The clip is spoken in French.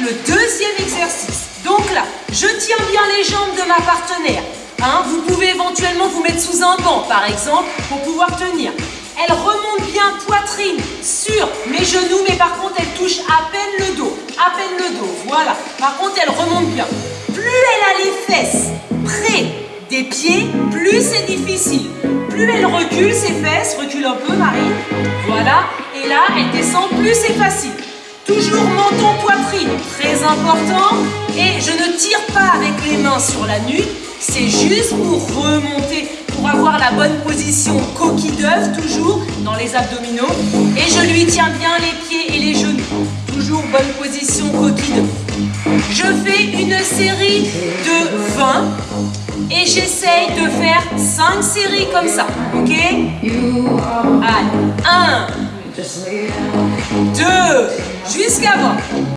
le deuxième exercice. Donc là, je tiens bien les jambes de ma partenaire. Hein, vous pouvez éventuellement vous mettre sous un banc, par exemple, pour pouvoir tenir. Elle remonte bien poitrine sur mes genoux, mais par contre, elle touche à peine le dos. À peine le dos, voilà. Par contre, elle remonte bien. Plus elle a les fesses près des pieds, plus c'est difficile. Plus elle recule ses fesses, recule un peu, Marie. Voilà. Et là, elle descend, plus c'est facile. Toujours menton, poitrine, important. Et je ne tire pas avec les mains sur la nuque, c'est juste pour remonter, pour avoir la bonne position coquille d'œuf, toujours dans les abdominaux. Et je lui tiens bien les pieds et les genoux. Toujours bonne position coquille d'œuf. Je fais une série de 20 et j'essaye de faire 5 séries comme ça, ok? Allez, 1, 2, jusqu'à 20.